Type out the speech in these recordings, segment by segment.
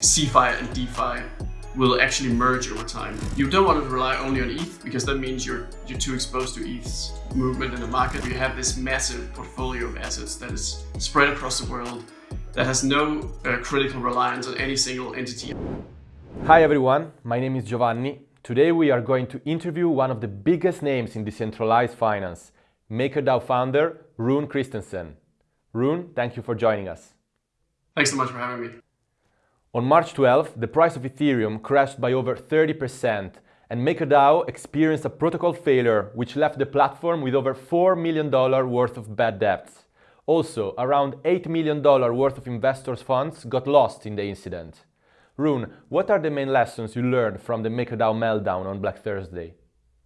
CeFi and DeFi will actually merge over time. You don't want to rely only on ETH because that means you're you're too exposed to ETH's movement in the market. You have this massive portfolio of assets that is spread across the world that has no uh, critical reliance on any single entity. Hi everyone, my name is Giovanni. Today we are going to interview one of the biggest names in decentralized finance, MakerDAO founder Rune Christensen. Rune, thank you for joining us. Thanks so much for having me. On March 12, the price of Ethereum crashed by over 30% and MakerDAO experienced a protocol failure which left the platform with over $4 million worth of bad debts. Also, around $8 million worth of investors' funds got lost in the incident. Rune, what are the main lessons you learned from the MakerDAO meltdown on Black Thursday?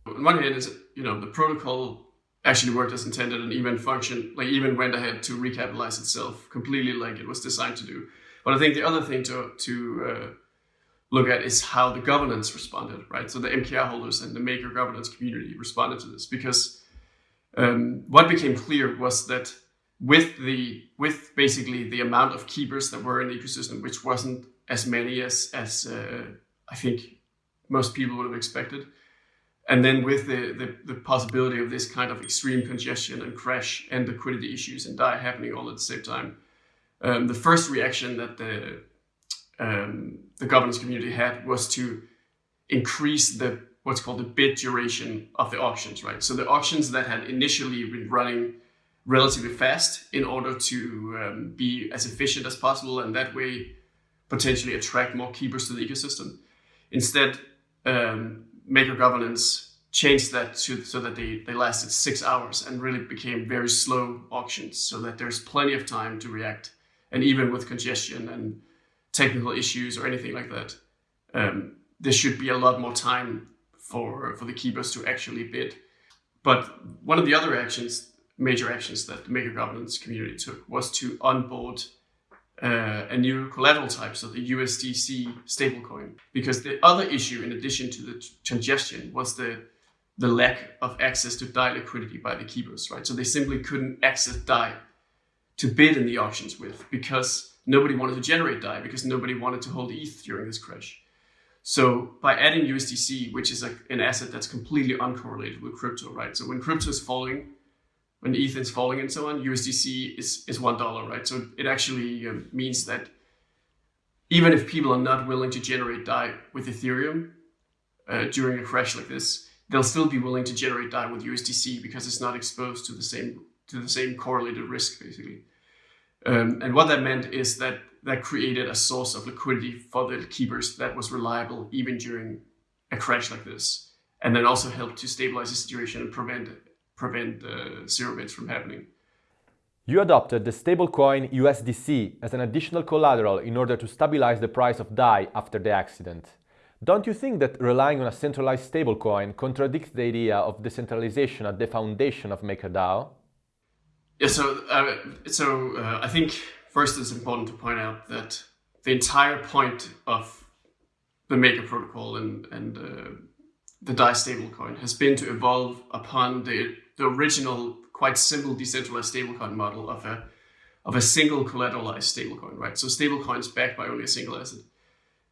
On one hand, is you know the protocol actually worked as intended and even functioned, like even went ahead to recapitalize itself completely like it was designed to do. But I think the other thing to to uh, look at is how the governance responded, right? So the MKR holders and the Maker governance community responded to this because um, what became clear was that with the with basically the amount of keepers that were in the ecosystem, which wasn't as many as as uh, I think most people would have expected, and then with the, the, the possibility of this kind of extreme congestion and crash and liquidity issues and DAI happening all at the same time, um, the first reaction that the um, the governance community had was to increase the what's called the bid duration of the auctions, right? So the auctions that had initially been running relatively fast in order to um, be as efficient as possible and that way potentially attract more keepers to the ecosystem. Instead, um, Maker governance changed that to, so that they, they lasted six hours and really became very slow auctions so that there's plenty of time to react and even with congestion and technical issues or anything like that, um, there should be a lot more time for for the keepers to actually bid. But one of the other actions, major actions that the maker governance community took was to onboard uh, a new collateral type, so the USDC stablecoin. Because the other issue, in addition to the congestion, was the the lack of access to DAI liquidity by the keepers, right? So they simply couldn't access DAI to bid in the auctions with because nobody wanted to generate DAI because nobody wanted to hold ETH during this crash. So by adding USDC, which is a, an asset that's completely uncorrelated with crypto, right? So when crypto is falling, when ETH is falling and so on, USDC is, is $1, right? So it actually um, means that even if people are not willing to generate DAI with Ethereum uh, during a crash like this, they'll still be willing to generate DAI with USDC because it's not exposed to the same to the same correlated risk, basically. Um, and what that meant is that that created a source of liquidity for the keepers that was reliable even during a crash like this, and then also helped to stabilize the situation and prevent prevent uh, zero bids from happening. You adopted the stablecoin USDC as an additional collateral in order to stabilize the price of DAI after the accident. Don't you think that relying on a centralized stablecoin contradicts the idea of decentralization at the foundation of MakerDAO? Yeah, so uh, so uh, I think first it's important to point out that the entire point of the Maker protocol and and uh, the DAI stablecoin has been to evolve upon the the original quite simple decentralized stablecoin model of a of a single collateralized stablecoin, right? So stablecoins backed by only a single asset,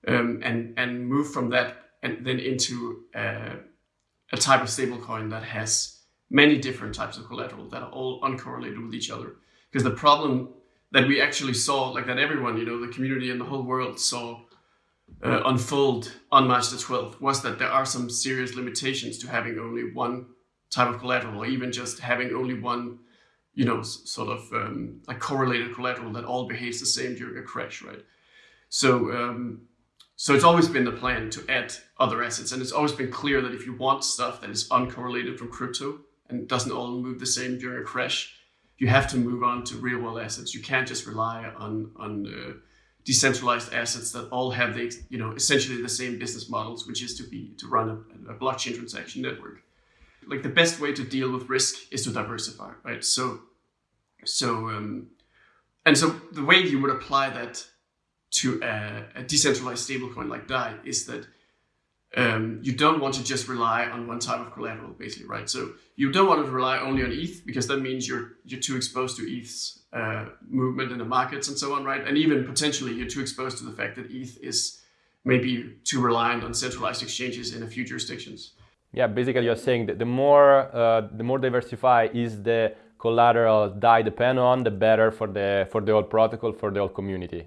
um, and and move from that and then into uh, a type of stablecoin that has many different types of collateral that are all uncorrelated with each other. Because the problem that we actually saw, like that everyone, you know, the community and the whole world saw uh, unfold on March the 12th, was that there are some serious limitations to having only one type of collateral, or even just having only one, you know, sort of um, like correlated collateral that all behaves the same during a crash, right? So, um, so it's always been the plan to add other assets, and it's always been clear that if you want stuff that is uncorrelated from crypto, and doesn't all move the same during a crash, you have to move on to real world assets. You can't just rely on on uh, decentralized assets that all have the you know essentially the same business models, which is to be to run a, a blockchain transaction network. Like the best way to deal with risk is to diversify, right? So so um, and so the way you would apply that to a, a decentralized stablecoin like DAI is that um, you don't want to just rely on one type of collateral, basically, right? So you don't want to rely only on ETH because that means you're you're too exposed to ETH's uh, movement in the markets and so on, right? And even potentially you're too exposed to the fact that ETH is maybe too reliant on centralized exchanges in a few jurisdictions. Yeah, basically you're saying that the more uh, the more diversified is the collateral DAI depend on, the better for the for the whole protocol for the whole community.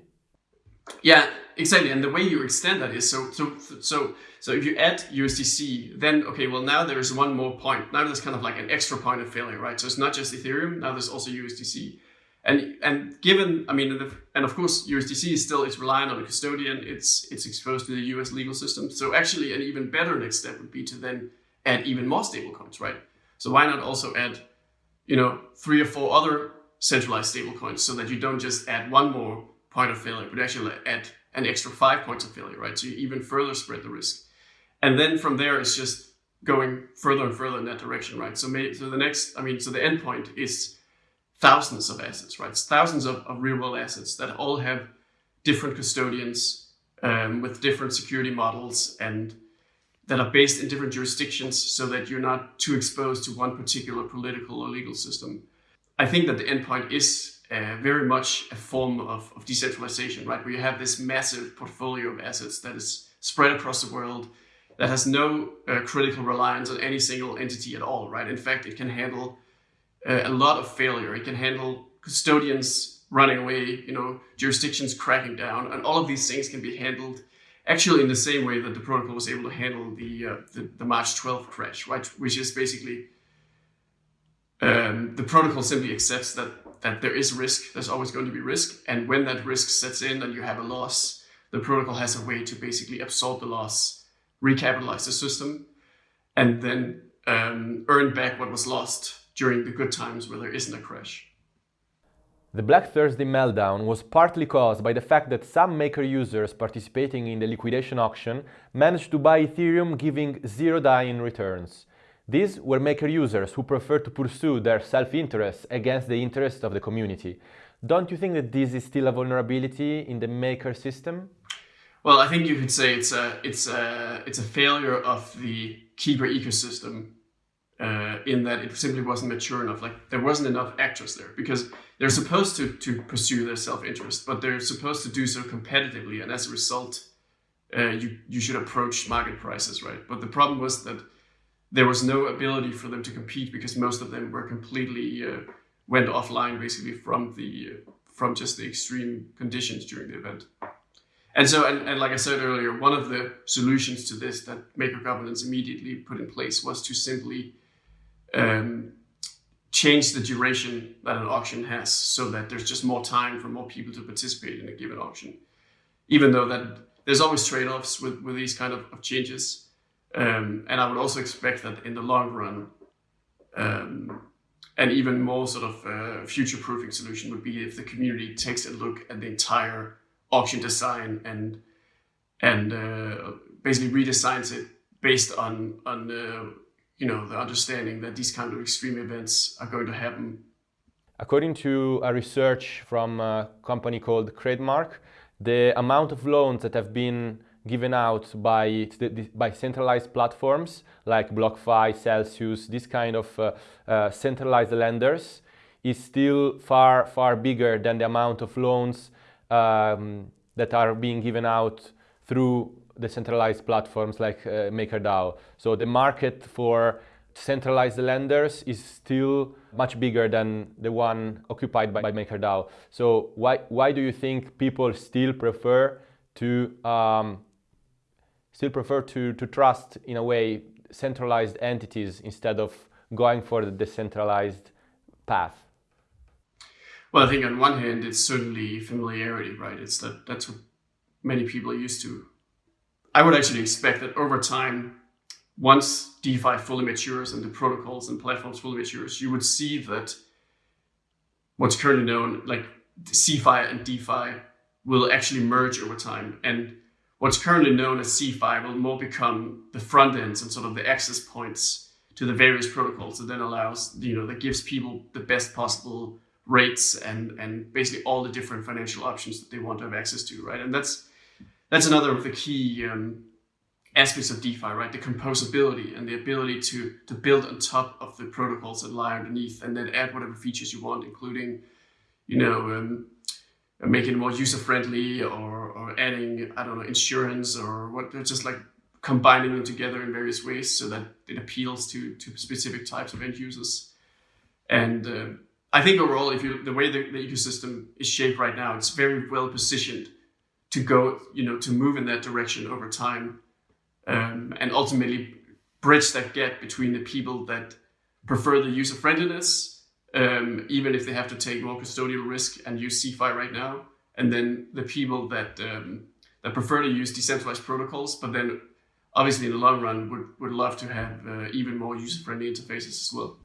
Yeah, exactly. And the way you extend that is so so so so if you add USDC, then okay, well now there is one more point. Now there's kind of like an extra point of failure, right? So it's not just Ethereum. Now there's also USDC. And and given, I mean, and of course, USDC is still it's reliant on a custodian. It's it's exposed to the U.S. legal system. So actually, an even better next step would be to then add even more stablecoins, right? So why not also add, you know, three or four other centralized stablecoins so that you don't just add one more point of failure, but actually add an extra five points of failure, right? So you even further spread the risk. And then from there, it's just going further and further in that direction, right? So, may, so the next, I mean, so the endpoint is thousands of assets, right? Thousands of, of real world assets that all have different custodians um, with different security models and that are based in different jurisdictions so that you're not too exposed to one particular political or legal system. I think that the endpoint is uh, very much a form of, of decentralization, right? Where you have this massive portfolio of assets that is spread across the world that has no uh, critical reliance on any single entity at all, right? In fact, it can handle uh, a lot of failure. It can handle custodians running away, you know, jurisdictions cracking down, and all of these things can be handled actually in the same way that the protocol was able to handle the uh, the, the, March 12th crash, right? Which is basically um, the protocol simply accepts that that there is risk. There's always going to be risk, and when that risk sets in and you have a loss, the protocol has a way to basically absorb the loss, recapitalize the system, and then um, earn back what was lost during the good times where there isn't a crash. The Black Thursday meltdown was partly caused by the fact that some Maker users participating in the liquidation auction managed to buy Ethereum giving zero DAI in returns. These were Maker users who preferred to pursue their self-interest against the interest of the community. Don't you think that this is still a vulnerability in the Maker system? Well, I think you could say it's a it's a it's a failure of the Keeper ecosystem uh, in that it simply wasn't mature enough. Like there wasn't enough actors there because they're supposed to to pursue their self-interest, but they're supposed to do so competitively, and as a result, uh, you you should approach market prices, right? But the problem was that there was no ability for them to compete because most of them were completely uh, went offline basically from the uh, from just the extreme conditions during the event. And so, and, and like I said earlier, one of the solutions to this that Maker Governance immediately put in place was to simply um, change the duration that an auction has so that there's just more time for more people to participate in a given auction. Even though that there's always trade-offs with, with these kind of, of changes. Um, and I would also expect that in the long run, um, an even more sort of uh, future-proofing solution would be if the community takes a look at the entire auction design and and uh, basically redesigns it based on on uh, you know, the understanding that these kind of extreme events are going to happen. According to a research from a company called Credmark, the amount of loans that have been given out by, by centralized platforms like BlockFi, Celsius, this kind of uh, uh, centralized lenders is still far, far bigger than the amount of loans um, that are being given out through decentralized platforms like uh, MakerDAO. So the market for centralized lenders is still much bigger than the one occupied by, by MakerDAO. So why, why do you think people still prefer to um, still prefer to, to trust in a way centralized entities instead of going for the decentralized path? Well, I think on one hand, it's certainly familiarity, right? It's that that's what many people are used to. I would actually expect that over time, once DeFi fully matures and the protocols and platforms fully matures, you would see that what's currently known like CeFi and DeFi will actually merge over time. And what's currently known as CeFi will more become the front ends and sort of the access points to the various protocols that then allows, you know, that gives people the best possible rates and and basically all the different financial options that they want to have access to, right? And that's that's another of the key um, aspects of DeFi, right? The composability and the ability to to build on top of the protocols that lie underneath, and then add whatever features you want, including, you know, um, making it more user friendly or, or adding I don't know insurance or what. Just like combining them together in various ways so that it appeals to to specific types of end users. And uh, I think overall, if you the way the, the ecosystem is shaped right now, it's very well positioned to go, you know, to move in that direction over time um, and ultimately bridge that gap between the people that prefer the user friendliness, um, even if they have to take more custodial risk and use CeFi right now, and then the people that um, that prefer to use decentralized protocols, but then obviously in the long run would, would love to have uh, even more user-friendly interfaces as well.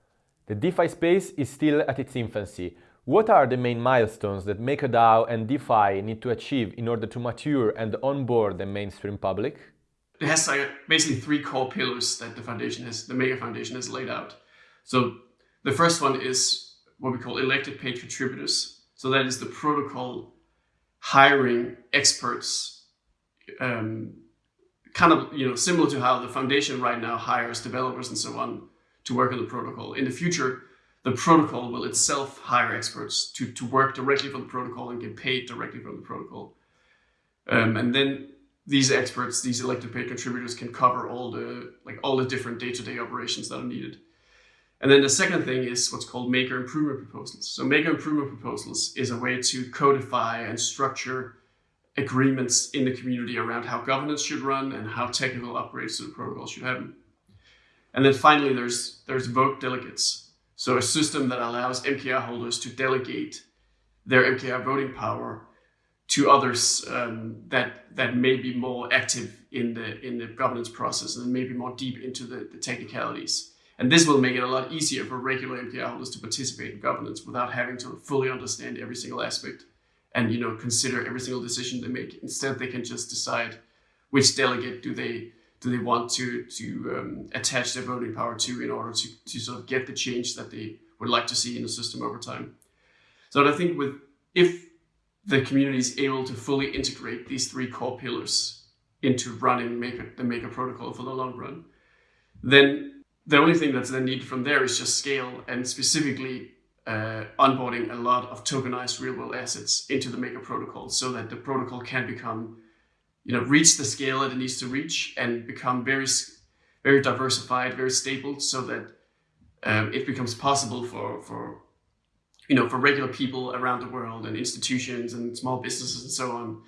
The DeFi space is still at its infancy. What are the main milestones that MakerDAO and DeFi need to achieve in order to mature and onboard the mainstream public? it has like basically three core pillars that the foundation has, the Maker Foundation has laid out. So the first one is what we call elected paid contributors. So that is the protocol hiring experts, um, kind of you know similar to how the foundation right now hires developers and so on to work on the protocol. In the future, the protocol will itself hire experts to, to work directly for the protocol and get paid directly from the protocol. Um, and then these experts, these elected paid contributors can cover all the like all the different day-to-day operations that are needed. And then the second thing is what's called maker improvement proposals. So maker improvement proposals is a way to codify and structure agreements in the community around how governance should run and how technical upgrades to the protocol should happen. And then finally, there's there's vote delegates. So a system that allows MKR holders to delegate their MKR voting power to others um, that that may be more active in the in the governance process and maybe more deep into the, the technicalities. And this will make it a lot easier for regular MKR holders to participate in governance without having to fully understand every single aspect and you know consider every single decision they make. Instead, they can just decide which delegate do they do they want to to um, attach their voting power to in order to, to sort of get the change that they would like to see in the system over time. So I think with if the community is able to fully integrate these three core pillars into running Maker, the Maker protocol for the long run, then the only thing that's then needed from there is just scale and specifically uh, onboarding a lot of tokenized real world assets into the Maker protocol so that the protocol can become, you know, reach the scale that it needs to reach and become very, very diversified, very stable so that um, it becomes possible for, for you know, for regular people around the world and institutions and small businesses and so on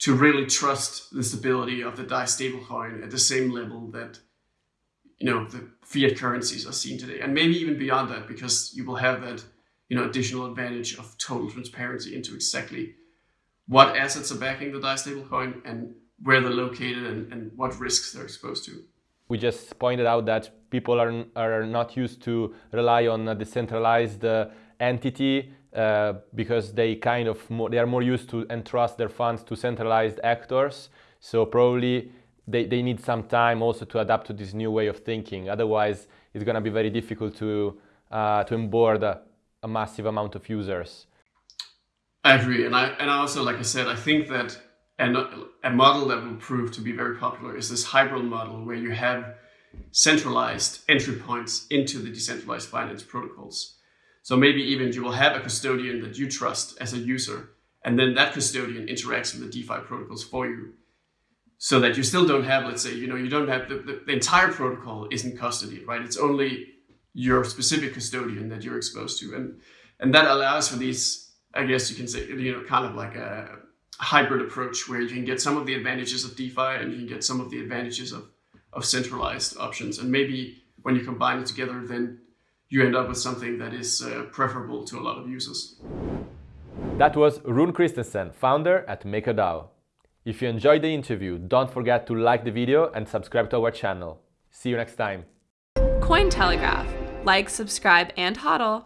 to really trust the stability of the DAI stablecoin at the same level that you know the fiat currencies are seen today, and maybe even beyond that, because you will have that you know additional advantage of total transparency into exactly what assets are backing the DAI stablecoin and where they're located and, and what risks they're exposed to. We just pointed out that people are, are not used to rely on a decentralized uh, entity uh, because they kind of more, they are more used to entrust their funds to centralized actors. So probably they, they need some time also to adapt to this new way of thinking. Otherwise, it's going to be very difficult to uh, to onboard a, a, massive amount of users. I agree, and I and also like I said, I think that and a model that will prove to be very popular is this hybrid model where you have centralized entry points into the decentralized finance protocols. So maybe even you will have a custodian that you trust as a user, and then that custodian interacts with the DeFi protocols for you. So that you still don't have, let's say, you know, you don't have the, the, the entire protocol isn't custody, right? It's only your specific custodian that you're exposed to. And and that allows for these, I guess you can say, you know, kind of like a hybrid approach where you can get some of the advantages of DeFi and you can get some of the advantages of, of centralized options. And maybe when you combine it together, then you end up with something that is uh, preferable to a lot of users. That was Rune Christensen, founder at MakerDAO. If you enjoyed the interview, don't forget to like the video and subscribe to our channel. See you next time. Cointelegraph. Like, subscribe, and hodl.